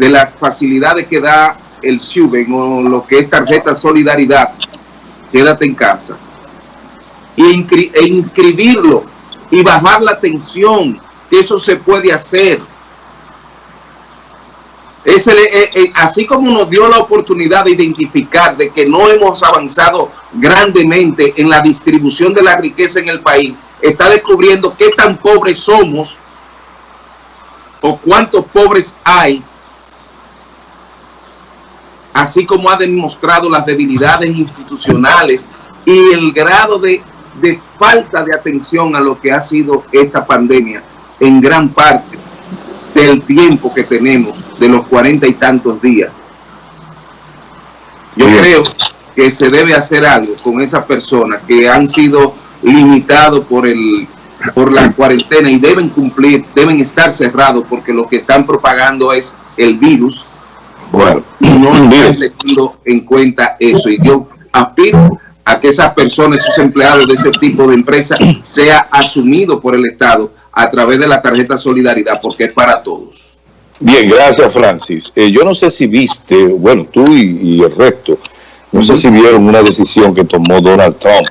de las facilidades que da el SUBEN o lo que es tarjeta solidaridad, quédate en casa, e, inscribirlo y bajar la tensión, que eso se puede hacer. Ese, eh, eh, así como nos dio la oportunidad de identificar de que no hemos avanzado grandemente en la distribución de la riqueza en el país, está descubriendo qué tan pobres somos o cuántos pobres hay, así como ha demostrado las debilidades institucionales y el grado de, de falta de atención a lo que ha sido esta pandemia en gran parte del tiempo que tenemos de los cuarenta y tantos días. Yo creo que se debe hacer algo con esas personas que han sido limitados por el por la cuarentena y deben cumplir, deben estar cerrados porque lo que están propagando es el virus. Bueno, no están teniendo en cuenta eso. Y yo aspiro a que esas personas, esos empleados de ese tipo de empresa, sea asumido por el Estado a través de la tarjeta Solidaridad, porque es para todos. Bien, gracias Francis. Eh, yo no sé si viste, bueno, tú y, el resto, no sé si vieron una decisión que tomó Donald Trump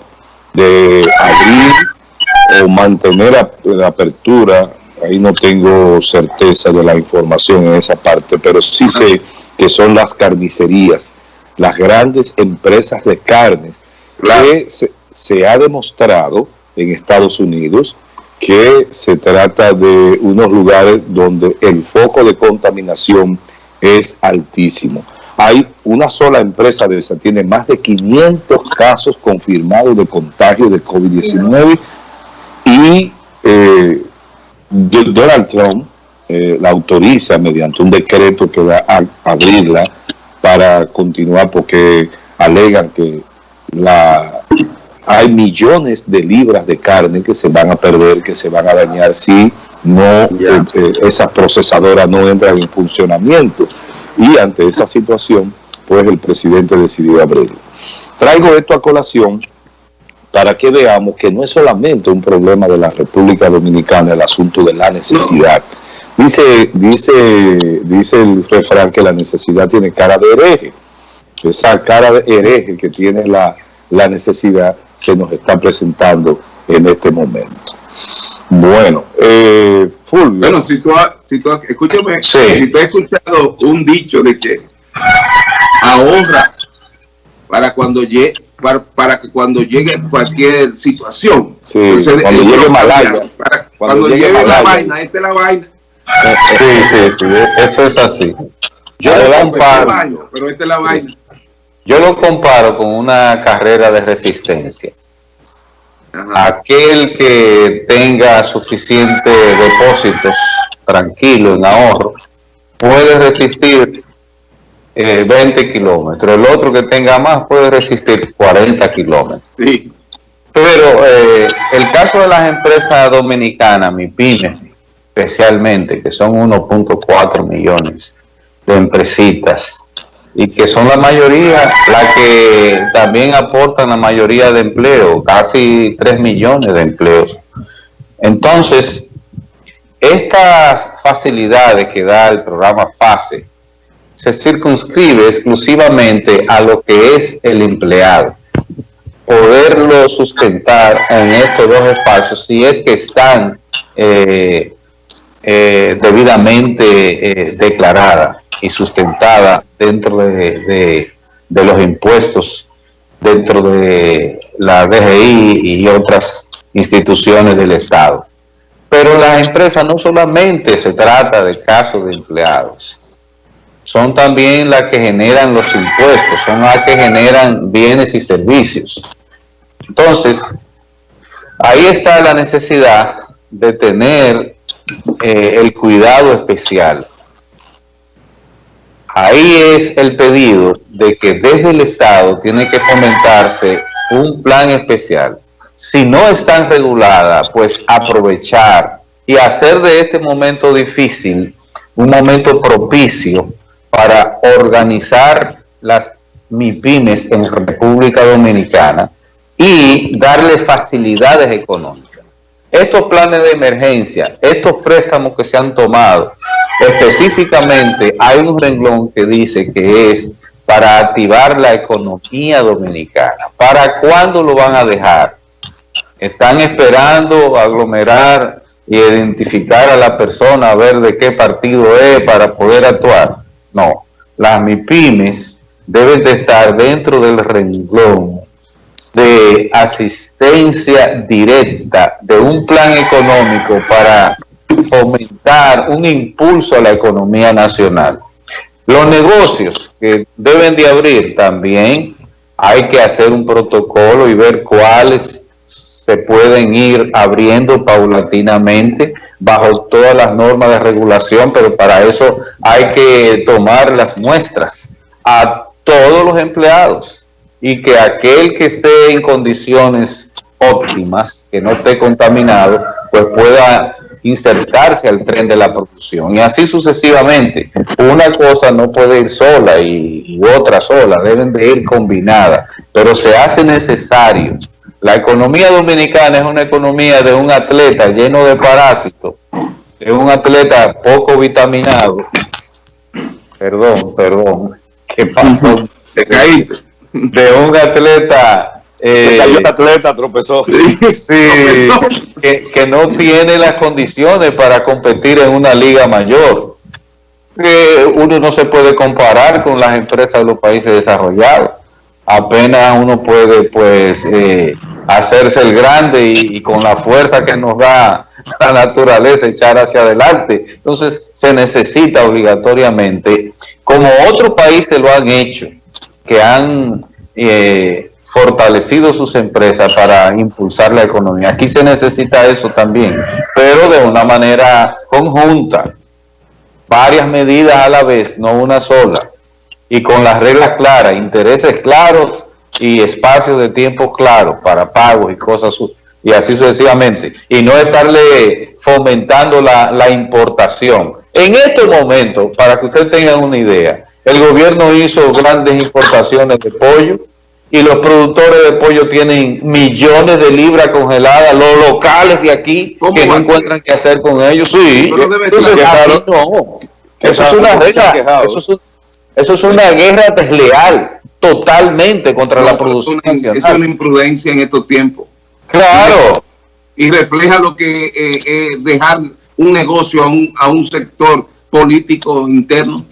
de abrir o mantener la apertura, ahí no tengo certeza de la información en esa parte, pero sí sé que son las carnicerías, las grandes empresas de carnes, que se ha demostrado en Estados Unidos que se trata de unos lugares donde el foco de contaminación es altísimo. Hay una sola empresa de esa, tiene más de 500 casos confirmados de contagio de COVID-19 y eh, Donald Trump eh, la autoriza mediante un decreto que va a abrirla para continuar porque alegan que la hay millones de libras de carne que se van a perder, que se van a dañar si no eh, eh, esas procesadoras no entran en funcionamiento. Y ante esa situación, pues el presidente decidió abrirlo. Traigo esto a colación para que veamos que no es solamente un problema de la República Dominicana el asunto de la necesidad. Dice, dice, dice el refrán que la necesidad tiene cara de hereje. Esa cara de hereje que tiene la, la necesidad se nos está presentando en este momento. Bueno, eh, Fulvio. Bueno, si tú, si tú escúchame, si tú has escuchado un dicho de que ahorra para cuando llegue para, que cuando llegue cualquier situación. Sí, cuando llegue Malaya. cuando, llegue, la vaina, esta es la vaina. Sí, sí, sí, eso es así. Yo lo comparo, pero esta es la vaina. Yo lo comparo con una carrera de resistencia. Aquel que tenga suficientes depósitos tranquilo en ahorro puede resistir 20 eh, kilómetros. El otro que tenga más puede resistir 40 kilómetros. Sí. Pero eh, el caso de las empresas dominicanas, MIPIMES, especialmente, que son 1.4 millones de empresitas, y que son la mayoría, la que también aportan la mayoría de empleo, casi 3 millones de empleos. Entonces, estas facilidades que da el programa FASE se circunscribe exclusivamente a lo que es el empleado. Poderlo sustentar en estos dos espacios si es que están eh, eh, debidamente eh, declarada y sustentada dentro de, los impuestos, dentro de la DGI y otras instituciones del Estado. Pero las empresas no solamente se trata de casos de empleados, son también las que generan los impuestos, son las que generan bienes y servicios. Entonces, ahí está la necesidad de tener eh, el cuidado especial. Ahí es el pedido de que desde el Estado tiene que fomentarse un plan especial. Si no están reguladas, pues aprovechar y hacer de este momento difícil un momento propicio para organizar las MIPIMES en República Dominicana y darle facilidades económicas estos planes de emergencia, estos préstamos que se han tomado Específicamente hay un renglón que dice que es para activar la economía dominicana. ¿Para cuándo lo van a dejar? Están esperando aglomerar y identificar a la persona, a ver de qué partido es para poder actuar. No, las MIPIMES deben de estar dentro del renglón de asistencia directa de un plan económico para fomentar un impulso a la economía nacional. Los negocios que deben de abrir también hay que hacer un protocolo y ver cuáles se pueden ir abriendo paulatinamente bajo todas las normas de regulación, pero para eso hay que tomar las muestras a todos los empleados y que aquel que esté en condiciones óptimas, que no esté contaminado, pues pueda insertarse al tren de la producción y así sucesivamente. Una cosa no puede ir sola y, y otra sola, deben de ir combinadas, pero se hace necesario. La economía dominicana es una economía de un atleta lleno de parásitos, de un atleta poco vitaminado. Perdón, perdón. ¿Qué pasó? Te caíste. De un atleta se cayó el atleta, tropezó. Sí, que, que, no tiene las condiciones para competir en una liga mayor. Eh, uno no se puede comparar con las empresas de los países desarrollados. Apenas uno puede, pues, eh, hacerse el grande y, con la fuerza que nos da la naturaleza echar hacia adelante. Entonces, se necesita obligatoriamente, como otros países lo han hecho, que han... Eh, fortalecido sus empresas para impulsar la economía. Aquí se necesita eso también, pero de una manera conjunta, varias medidas a la vez, no una sola, y con las reglas claras, intereses claros y espacios de tiempo claros para pagos y cosas y así sucesivamente, y no estarle fomentando la, la importación. En este momento, para que ustedes tengan una idea, el gobierno hizo grandes importaciones de pollo, y los productores de pollo tienen millones de libras congeladas, los locales de aquí que no encuentran qué hacer con ellos. Sí, Entonces, así no. Eso es una guerra, eso es, eso es una guerra desleal totalmente contra no, la producción es una, es una imprudencia en estos tiempos. Claro. Y refleja lo que eh, eh, dejar un negocio a un, a un sector político interno.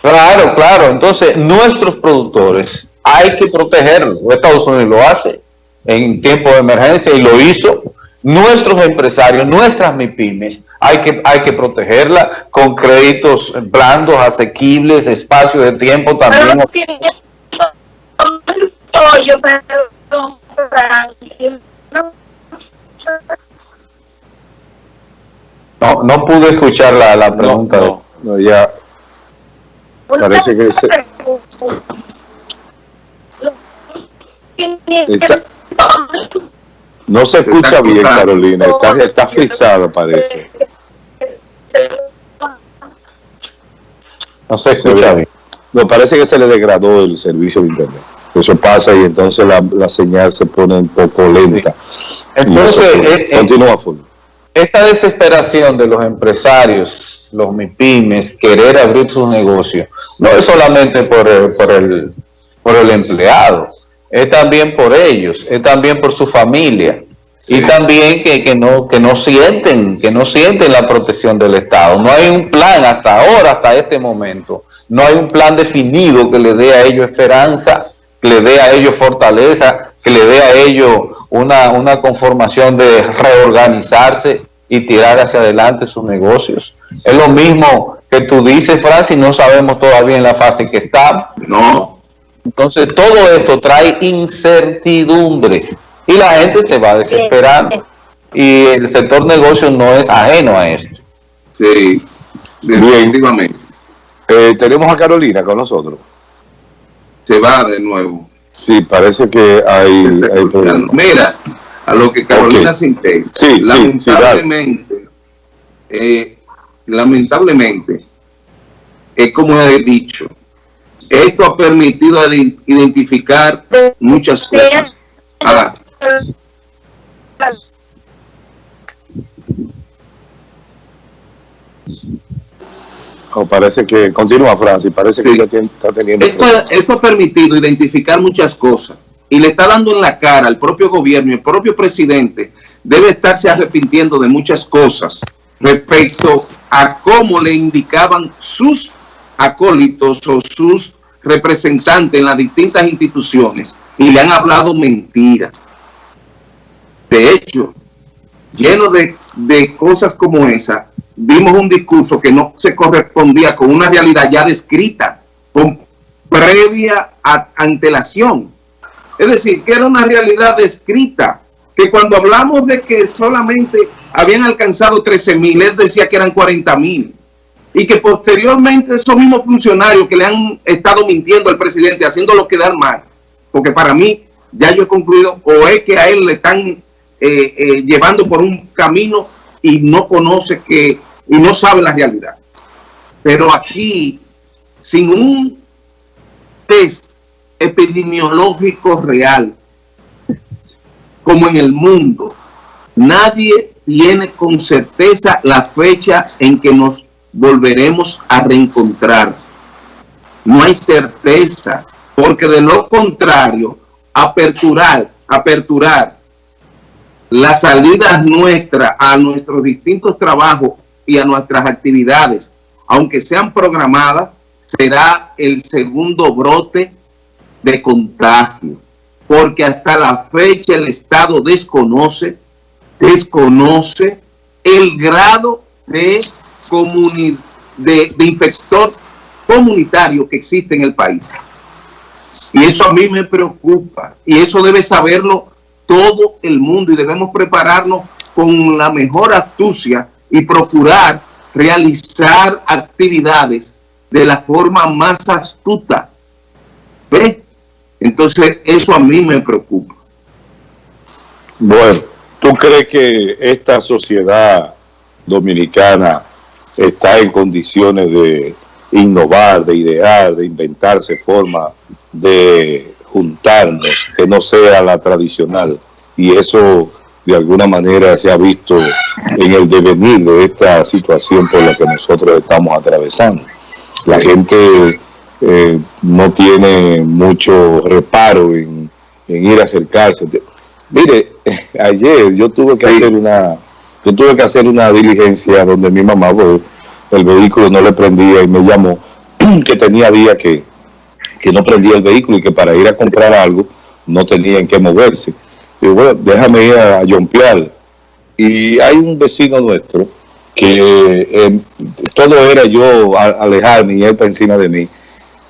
Claro, claro. Entonces, nuestros productores hay que protegerlo. Estados Unidos lo hace en tiempo de emergencia y lo hizo. Nuestros empresarios, nuestras MIPIMES, hay que, hay que protegerla con créditos blandos, asequibles, espacio de tiempo también. No, no pude escuchar la, la pregunta. No, no, no ya parece que... Se... Está, no se escucha bien, Carolina. Está, está frisado, parece. No se escucha bien. Me parece que se le degradó el servicio de internet. Eso pasa y entonces la, la señal se pone un poco lenta. Entonces, eh, continúa, full. Esta desesperación de los empresarios, los MIPIMES, querer abrir sus negocios, no es solamente por el, por el, por el empleado, es también por ellos, es también por su familia y también que, que, no que no sienten que no sienten la protección del Estado. No hay un plan hasta ahora, hasta este momento, no hay un plan definido que le dé a ellos esperanza, que le dé a ellos fortaleza, que le dé a ellos una, una conformación de reorganizarse y tirar hacia adelante sus negocios. Es lo mismo que tú dices, Francis, no sabemos todavía en la fase que está. No, entonces, todo esto trae incertidumbres y la gente se va desesperando. Y el sector negocio no es ajeno a esto. Sí, definitivamente. Eh, tenemos a Carolina con nosotros. Se va de nuevo. Sí, parece que hay, hay problemas. Mira, a lo que Carolina okay. se integra. Sí, lamentablemente, sí, eh, lamentablemente, es como he dicho, esto ha permitido identificar muchas cosas. Ah. Oh, parece que continúa Francis, parece que ya está teniendo... Esto, esto, ha permitido identificar muchas cosas y le está dando en la cara al propio gobierno y el propio presidente debe estarse arrepintiendo de muchas cosas respecto a cómo le indicaban sus acólitos o sus representantes en las distintas instituciones y le han hablado mentiras. De hecho, lleno de, de cosas como esa, vimos un discurso que no se correspondía con una realidad ya descrita, con previa antelación. Es decir, que era una realidad descrita, que cuando hablamos de que solamente habían alcanzado 13 mil, él decía que eran 40 mil. Y que posteriormente esos mismos funcionarios que le han estado mintiendo al presidente, haciéndolo quedar mal, porque para mí, ya yo he concluido, o es que a él le están eh, eh, llevando por un camino y no conoce que, y no sabe la realidad. Pero aquí, sin un test epidemiológico real, como en el mundo, nadie tiene con certeza la fecha en que nos volveremos a reencontrar. No hay certeza, porque de lo contrario, aperturar, aperturar las salidas nuestras a nuestros distintos trabajos y a nuestras actividades, aunque sean programadas, será el segundo brote de contagio, porque hasta la fecha el Estado desconoce desconoce el grado de, de, de infector comunitario que existe en el país. Y eso a mí me preocupa. Y eso debe saberlo todo el mundo. Y debemos prepararnos con la mejor astucia y procurar realizar actividades de la forma más astuta. ¿Ve? Entonces, eso a mí me preocupa. Bueno, ¿Tú crees que esta sociedad dominicana está en condiciones de innovar, de idear, de inventarse forma de juntarnos que no sea la tradicional? Y eso de alguna manera se ha visto en el devenir de esta situación por la que nosotros estamos atravesando. La gente eh, no tiene mucho reparo en, en ir a acercarse. Mire, ayer yo tuve que hacer una yo tuve que hacer una diligencia donde mi mamá, el vehículo no le prendía y me llamó que tenía día que, que no prendía el vehículo y que para ir a comprar algo no tenían que moverse. Y bueno, déjame ir a Yompial. Y hay un vecino nuestro que eh, todo era yo alejarme y él encima de mí.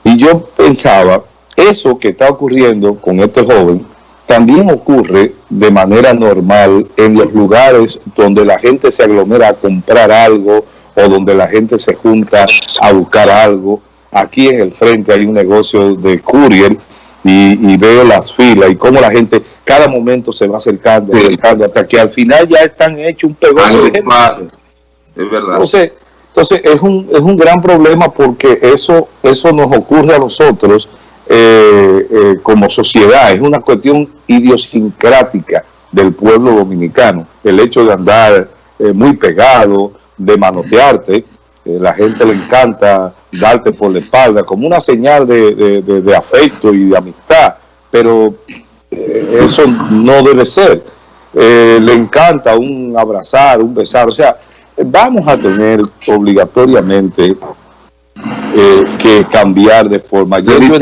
Y yo pensaba, eso que está ocurriendo con este joven, también ocurre de manera normal en los lugares donde la gente se aglomera a comprar algo o donde la gente se junta a buscar algo. Aquí en el frente hay un negocio de courier y, veo las filas y cómo la gente cada momento se va acercando, acercando hasta que al final ya están hechos un pegón de gente. Es verdad. Entonces, entonces es un, es un gran problema porque eso, eso nos ocurre a nosotros eh, eh, como sociedad, es una cuestión idiosincrática del pueblo dominicano. El hecho de andar eh, muy pegado, de manotearte, la gente le encanta darte por la espalda como una señal de, afecto y de amistad, pero eso no debe ser. le encanta un abrazar, un besar, o sea, vamos a tener obligatoriamente eh, que cambiar de forma. Ayer yo,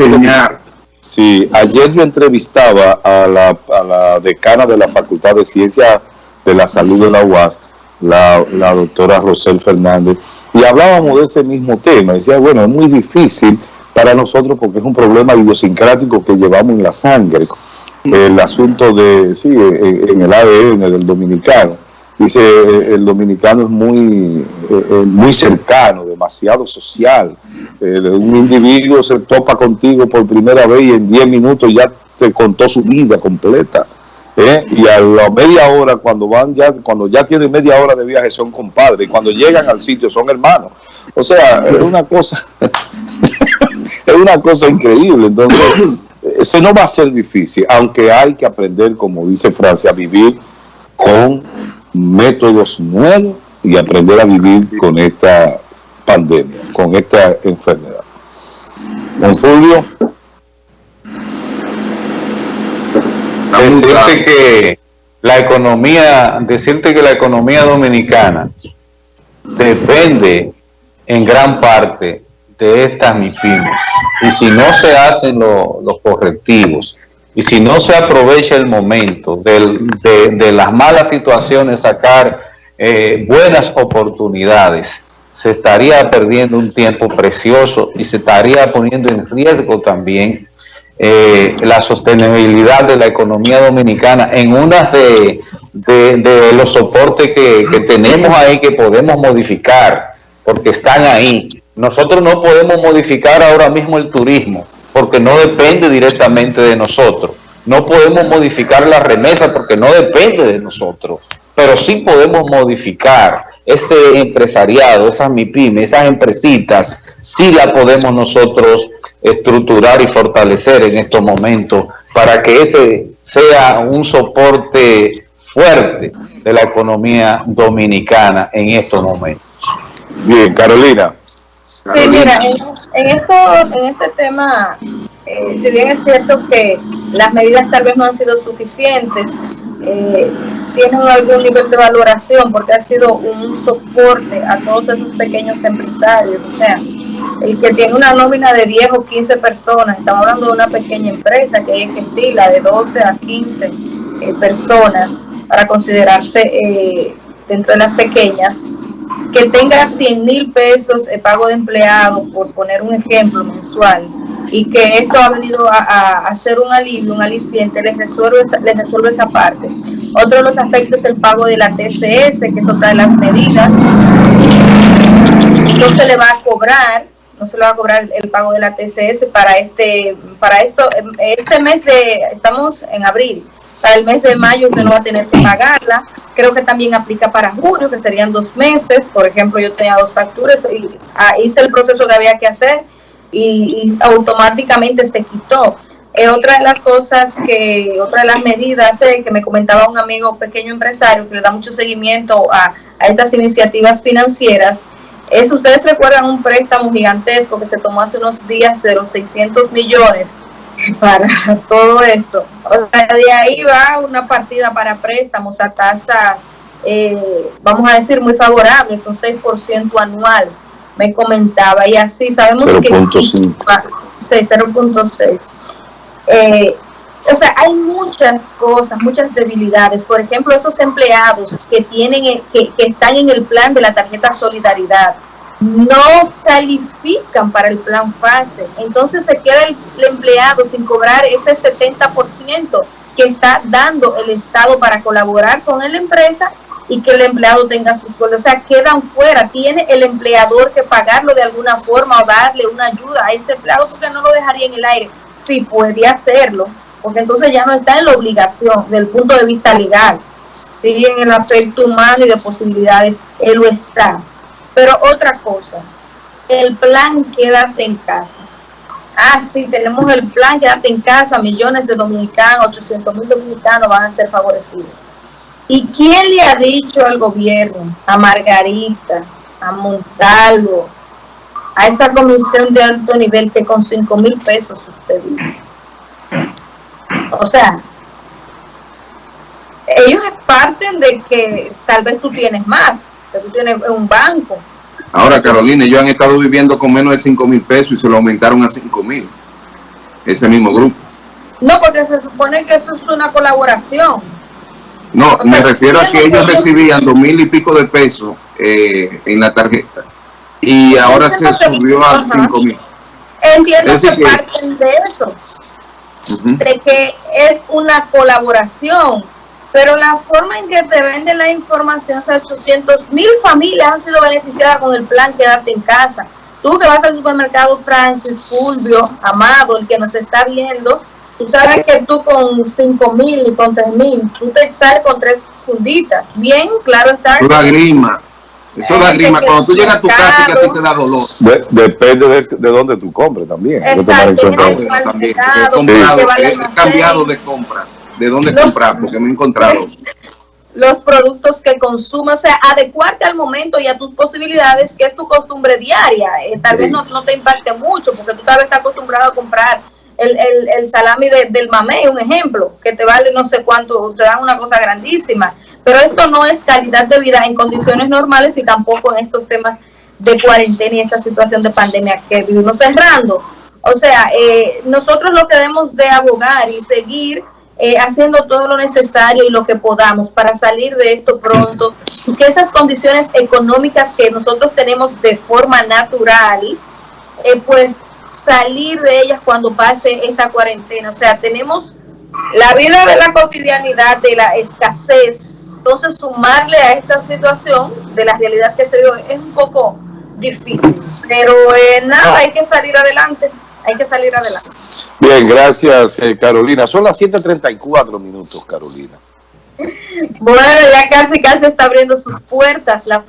sí, ayer yo entrevistaba a la, a la, decana de la Facultad de Ciencias de la Salud de la UAS, la, la doctora Rosel Fernández, y hablábamos de ese mismo tema. Decía, bueno, es muy difícil para nosotros porque es un problema idiosincrático que llevamos en la sangre. El asunto de, sí, en el ADN del dominicano Dice, eh, el dominicano es muy, eh, eh, muy cercano, demasiado social. un individuo se topa contigo por primera vez y en 10 minutos ya te contó su vida completa. Y a la media hora, cuando van ya, cuando ya tienen media hora de viaje, son compadres. Y cuando llegan al sitio, son hermanos. O sea, es una cosa, es una cosa increíble. Entonces, eso no va a ser difícil, aunque hay que aprender, como dice Francia, a vivir con métodos nuevos y aprender a vivir con esta pandemia, con esta enfermedad. Don Fulvio. Decirte que la economía, decirte que la economía dominicana depende en gran parte de estas MIPIMES. Y si no se hacen los correctivos, y si no se aprovecha el momento de, las malas situaciones, sacar eh, buenas oportunidades, se estaría perdiendo un tiempo precioso y se estaría poniendo en riesgo también eh, la sostenibilidad de la economía dominicana en una de, los soportes que, que tenemos ahí que podemos modificar, porque están ahí. Nosotros no podemos modificar ahora mismo el turismo, porque no depende directamente de nosotros. No podemos modificar la remesa porque no depende de nosotros, pero sí podemos modificar ese empresariado, esas MIPIMES, esas empresitas, sí la podemos nosotros estructurar y fortalecer en estos momentos para que ese sea un soporte fuerte de la economía dominicana en estos momentos. Bien, Carolina. Sí, mira, en, esto, en este tema, eh, si bien es cierto que las medidas tal vez no han sido suficientes, eh, tienen algún nivel de valoración porque ha sido un soporte a todos esos pequeños empresarios. O sea, el que tiene una nómina de 10 o 15 personas, estamos hablando de una pequeña empresa que es estila de 12 a 15 eh, personas para considerarse dentro de las pequeñas, que tenga 100 mil pesos de pago de empleado, por poner un ejemplo mensual, y que esto ha venido a, hacer un alivio, un aliciente, les resuelve, les resuelve esa parte. Otro de los aspectos es el pago de la TCS, que es otra de las medidas. No se le va a cobrar, no se le va a cobrar el pago de la TCS para este, para esto, este mes de, estamos en abril, para el mes de mayo usted no va a tener que pagarla. Creo que también aplica para junio, que serían dos meses. Por ejemplo, yo tenía dos facturas y ah, hice el proceso que había que hacer y, automáticamente se quitó. Eh, otra de las cosas que, otra de las medidas eh, que me comentaba un amigo pequeño empresario que le da mucho seguimiento a, a estas iniciativas financieras, es, ustedes recuerdan un préstamo gigantesco que se tomó hace unos días de los 600 millones para todo esto. O sea, de ahí va una partida para préstamos a tasas, eh, vamos a decir, muy favorables, un 6% anual, me comentaba, y así sabemos que 0.6. Eh, o sea, hay muchas cosas, muchas debilidades. Por ejemplo, esos empleados que tienen, que, que están en el plan de la tarjeta Solidaridad, no califican para el plan fase. Entonces se queda el, empleado sin cobrar ese 70% que está dando el Estado para colaborar con la empresa y que el empleado tenga sus sueldo. O sea, quedan fuera. Tiene el empleador que pagarlo de alguna forma o darle una ayuda a ese empleado porque no lo dejaría en el aire. Sí, podría hacerlo, porque entonces ya no está en la obligación del punto de vista legal. Sí, en el aspecto humano y de posibilidades, él lo está pero otra cosa, el plan quédate en casa. Ah, sí, tenemos el plan quédate en casa, millones de dominicanos, 800 mil dominicanos van a ser favorecidos. ¿Y quién le ha dicho al gobierno, a Margarita, a Montalvo, a esa comisión de alto nivel que con 5 mil pesos usted vive? O sea, ellos parten de que tal vez tú tienes más, que tú tienes un banco. Ahora, Carolina, ellos han estado viviendo con menos de 5 mil pesos y se lo aumentaron a 5 mil. Ese mismo grupo. No, porque se supone que eso es una colaboración. No, me refiero a que ellos recibían dos mil y pico de pesos eh, en la tarjeta y ahora se subió a 5 mil. Entiendo que, parten de eso, de que es una colaboración pero la forma en que te vende la información, o sea, 800 mil familias han sido beneficiadas con el plan Quédate en casa. Tú que vas al supermercado Francis, Fulvio, Amado, el que nos está viendo, tú sabes que tú con 5 mil y con 3 mil, tú te sales con tres funditas. Bien, claro está. La grima. Eso la grima. Cuando tú llegas a tu casa, que a ti te da dolor. depende de, de dónde tú compres también. Exacto. También, he, cambiado de compra de dónde comprar, porque me he encontrado. los productos que consumes, o sea, adecuarte al momento y a tus posibilidades, que es tu costumbre diaria. Eh, tal vez no, no, te impacte mucho, porque tú sabes, estás acostumbrado a comprar el, el, el salami de, del mamey, un ejemplo, que te vale no sé cuánto, te dan una cosa grandísima. Pero esto no es calidad de vida en condiciones normales y tampoco en estos temas de cuarentena y esta situación de pandemia que vivimos cerrando. O sea, eh, nosotros lo que debemos de abogar y seguir eh, haciendo todo lo necesario y lo que podamos para salir de esto pronto que esas condiciones económicas que nosotros tenemos de forma natural, eh, pues salir de ellas cuando pase esta cuarentena. O sea, tenemos la vida de la cotidianidad, de la escasez, entonces sumarle a esta situación de la realidad que se dio es un poco difícil, pero eh, nada, hay que salir adelante hay que salir adelante. Bien, gracias eh, Carolina. Son las 7.34 minutos, Carolina. Bueno, ya casi casi está abriendo sus puertas la